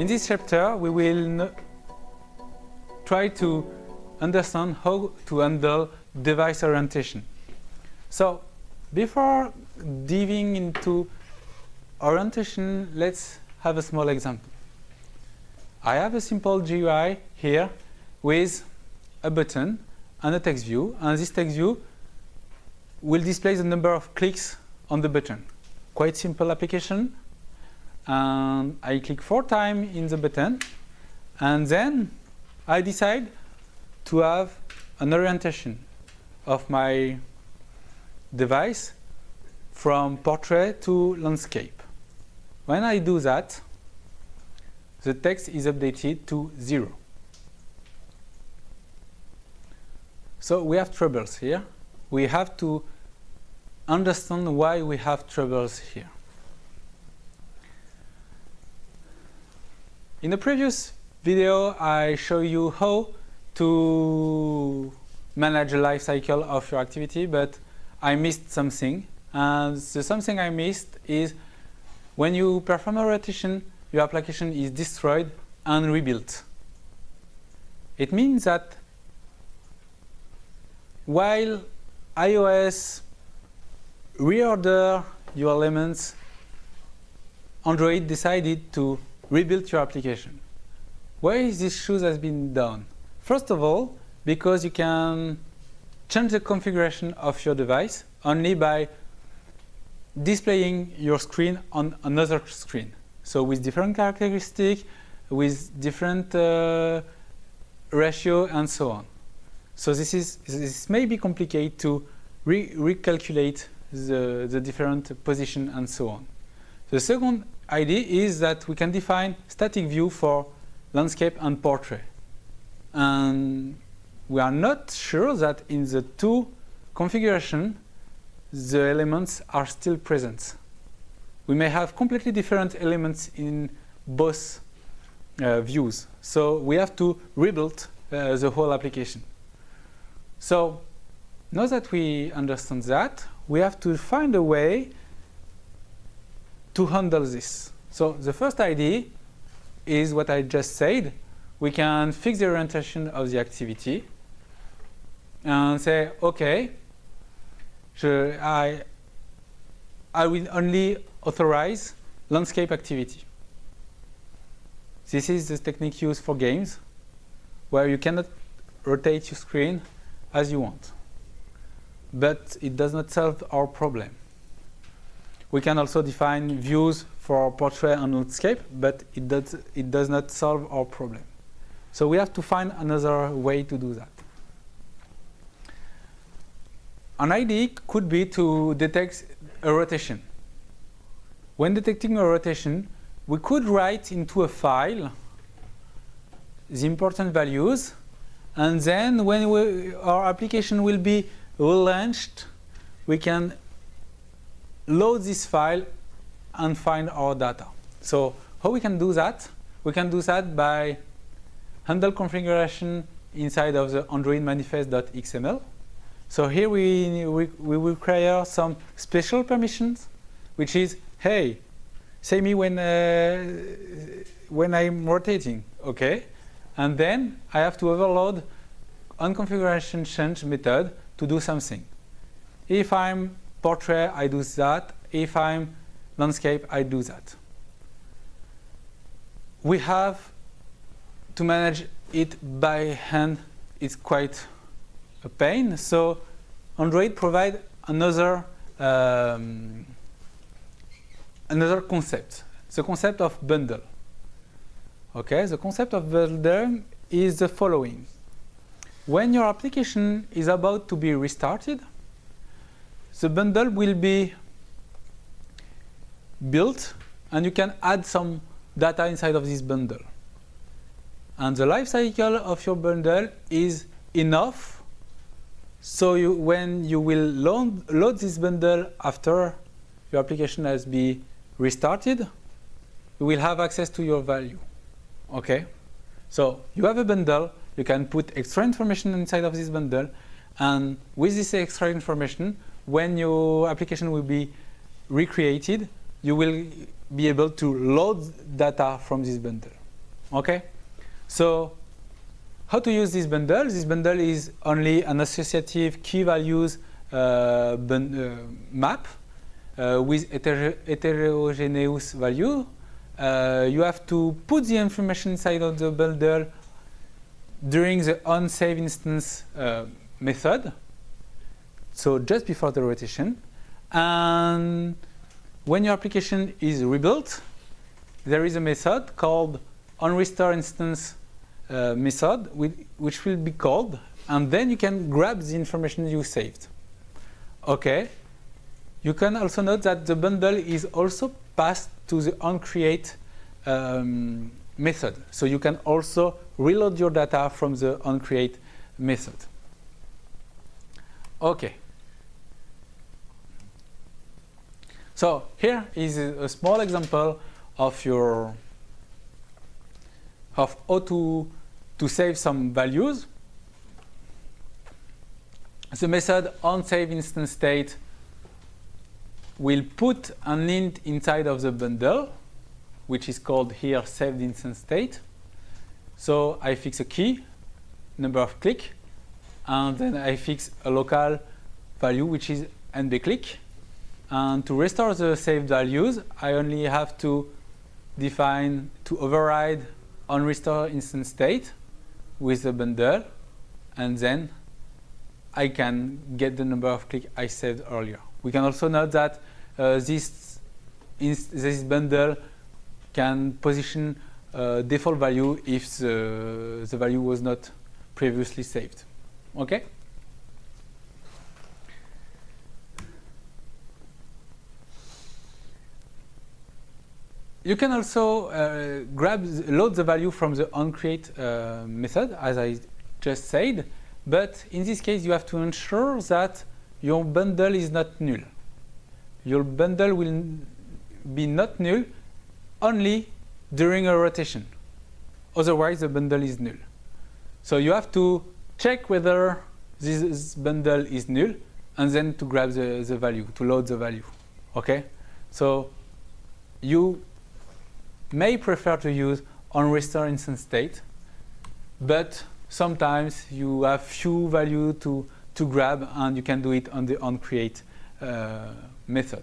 In this chapter, we will try to understand how to handle device orientation. So, before diving into orientation, let's have a small example. I have a simple GUI here with a button and a text view, and this text view will display the number of clicks on the button. Quite simple application. And I click four times in the button, and then I decide to have an orientation of my device from portrait to landscape. When I do that, the text is updated to zero. So we have troubles here. We have to understand why we have troubles here. In the previous video, I show you how to manage the life cycle of your activity, but I missed something. And the something I missed is when you perform a rotation, your application is destroyed and rebuilt. It means that while iOS reorder your elements, Android decided to rebuild your application. Why is this choice has been done? First of all, because you can change the configuration of your device only by displaying your screen on another screen. So with different characteristics, with different uh, ratio and so on. So this is this may be complicated to re recalculate the, the different position and so on. The second idea is that we can define static view for landscape and portrait. And we are not sure that in the two configuration the elements are still present. We may have completely different elements in both uh, views. So we have to rebuild uh, the whole application. So now that we understand that, we have to find a way to handle this. So the first idea is what I just said. We can fix the orientation of the activity and say, okay, I, I will only authorize landscape activity. This is the technique used for games where you cannot rotate your screen as you want. But it does not solve our problem. We can also define views for portrait and landscape, but it does, it does not solve our problem. So we have to find another way to do that. An idea could be to detect a rotation. When detecting a rotation, we could write into a file the important values, and then when we, our application will be launched, we can load this file and find our data. So how we can do that? We can do that by handle configuration inside of the Android manifest.xml. So here we, we, we will create some special permissions, which is, hey, say me when, uh, when I'm rotating, okay? And then I have to overload onConfiguration change method to do something. If I'm portrait, I do that. If I'm landscape, I do that. We have to manage it by hand. It's quite a pain. So Android provide another um, another concept, the concept of bundle. Okay, the concept of bundle is the following. When your application is about to be restarted, the bundle will be built and you can add some data inside of this bundle. And the life cycle of your bundle is enough so you, when you will load, load this bundle after your application has been restarted, you will have access to your value. Okay? So you have a bundle, you can put extra information inside of this bundle, and with this extra information, when your application will be recreated, you will be able to load data from this bundle. Okay, so how to use this bundle? This bundle is only an associative key values uh, uh, map uh, with heter heterogeneous value. Uh, you have to put the information inside of the bundle during the onSave instance uh, method, so just before the rotation. And when your application is rebuilt, there is a method called onRestore instance uh, method which will be called and then you can grab the information you saved. Okay. You can also note that the bundle is also passed to the onCreate um, method. So you can also reload your data from the onCreate method. Okay. So here is a small example of your of how to to save some values. The method onSave instance state will put an int inside of the bundle, which is called here saved instance state. So I fix a key, number of click, and then I fix a local value, which is nb click. And to restore the saved values, I only have to define to override on restore instance state with the bundle, and then I can get the number of clicks I saved earlier. We can also note that uh, this, this bundle can position uh, default value if the, the value was not previously saved. Okay? You can also uh, grab, load the value from the onCreate uh, method, as I just said. But in this case, you have to ensure that your bundle is not null. Your bundle will be not null only during a rotation. Otherwise, the bundle is null. So you have to check whether this bundle is null and then to grab the, the value, to load the value. Okay? So you may prefer to use onRestore instance state, but sometimes you have few value to, to grab and you can do it on the onCreate uh, method.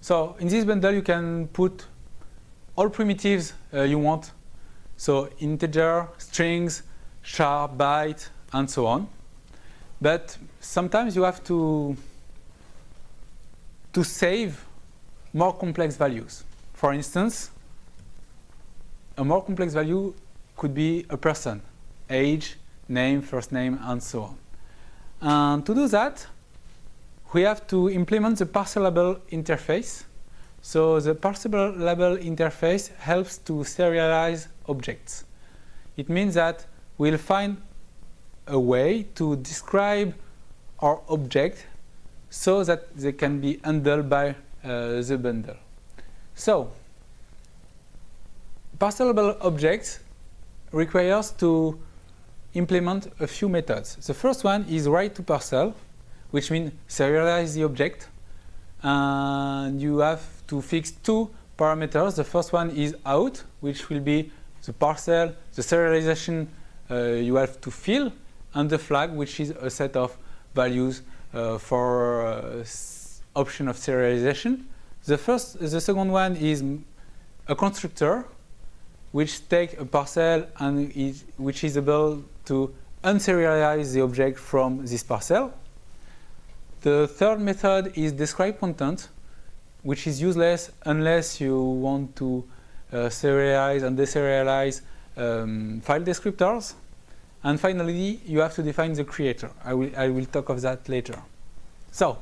So in this bundle you can put all primitives uh, you want. So integer, strings, char, byte, and so on. But sometimes you have to, to save more complex values. For instance, a more complex value could be a person, age, name, first name, and so on. And to do that, we have to implement the Parcelable interface. So the Parcelable interface helps to serialize objects. It means that we'll find a way to describe our object so that they can be handled by uh, the bundle. So Parcelable objects requires to implement a few methods. The first one is write to parcel, which means serialize the object. And you have to fix two parameters. The first one is out, which will be the parcel, the serialization you have to fill, and the flag, which is a set of values uh, for uh, option of serialization. The first, the second one is a constructor which take a parcel and is, which is able to unserialize the object from this parcel. The third method is describe content, which is useless unless you want to uh, serialize and deserialize um, file descriptors. And finally, you have to define the creator. I will, I will talk of that later. So,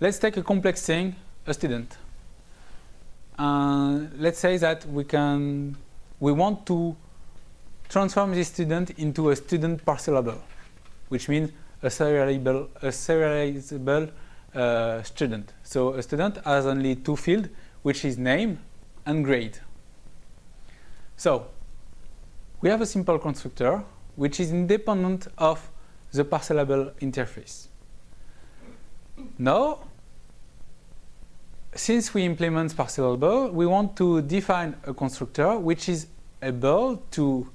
let's take a complex thing, a student. Uh, let's say that we can we want to transform this student into a student Parcelable, which means a serializable, a serializable uh, student. So a student has only two fields, which is name and grade. So we have a simple constructor, which is independent of the Parcelable interface. Now, since we implement Parcelable, we want to define a constructor which is able to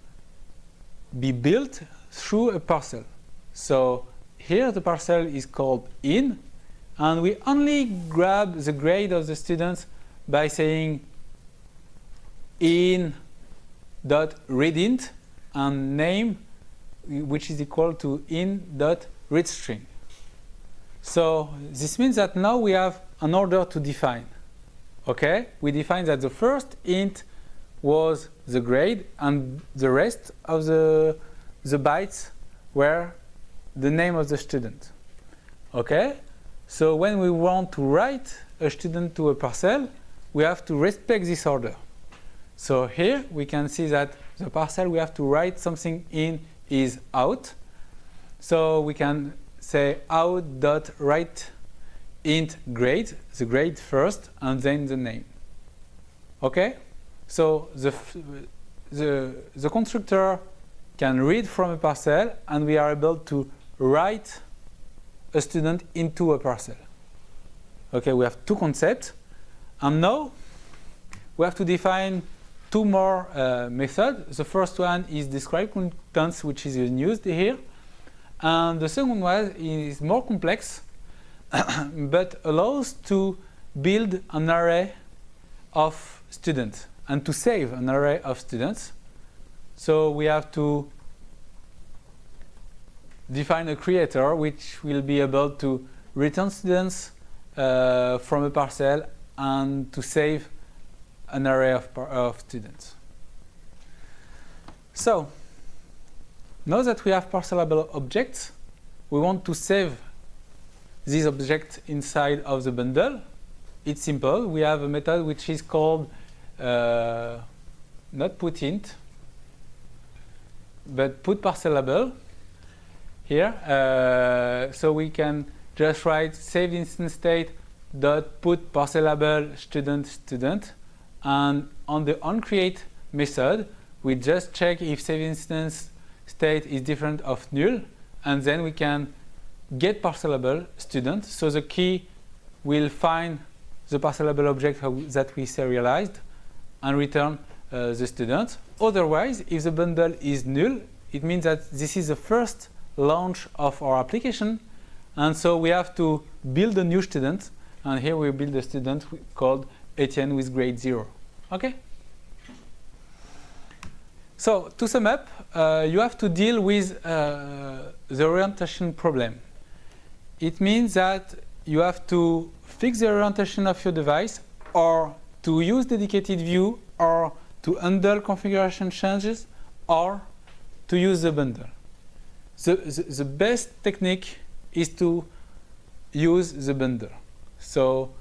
be built through a parcel. So here the parcel is called in, and we only grab the grade of the students by saying in dot readint and name which is equal to in dot readstring. So this means that now we have an order to define. Okay, we define that the first int was the grade and the rest of the the bytes were the name of the student. Okay, so when we want to write a student to a parcel, we have to respect this order. So here we can see that the parcel we have to write something in is out. So we can say out dot write int grade, the grade first, and then the name. Okay? So the, the, the constructor can read from a parcel, and we are able to write a student into a parcel. Okay, we have two concepts. And now we have to define two more uh, methods. The first one is describe contents, which is used here. And the second one is more complex, but allows to build an array of students and to save an array of students. So we have to define a creator which will be able to return students uh, from a parcel and to save an array of, of students. So now that we have parcelable objects, we want to save these objects inside of the bundle. It's simple. We have a method which is called uh, not putInt, but put parcelable here. Uh, so we can just write save instance state dot put parcelable student student and on the onCreate method we just check if save instance state is different of null and then we can get parcelable student so the key will find the parcelable object that we serialized and return uh, the student. Otherwise if the bundle is null it means that this is the first launch of our application. And so we have to build a new student. And here we build a student called Etienne with grade 0. Okay? So to sum up, uh, you have to deal with uh, the orientation problem. It means that you have to fix the orientation of your device or to use dedicated view or to handle configuration changes or to use the bundle. The, the, the best technique is to use the bundle. So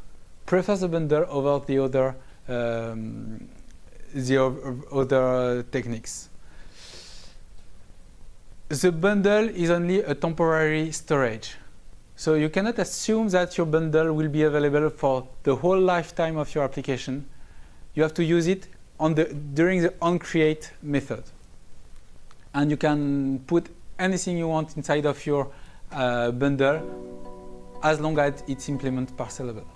prefer the bundle over the other um, the other techniques. The bundle is only a temporary storage. So you cannot assume that your bundle will be available for the whole lifetime of your application. You have to use it on the, during the onCreate method. And you can put anything you want inside of your uh, bundle as long as it's implement parcelable.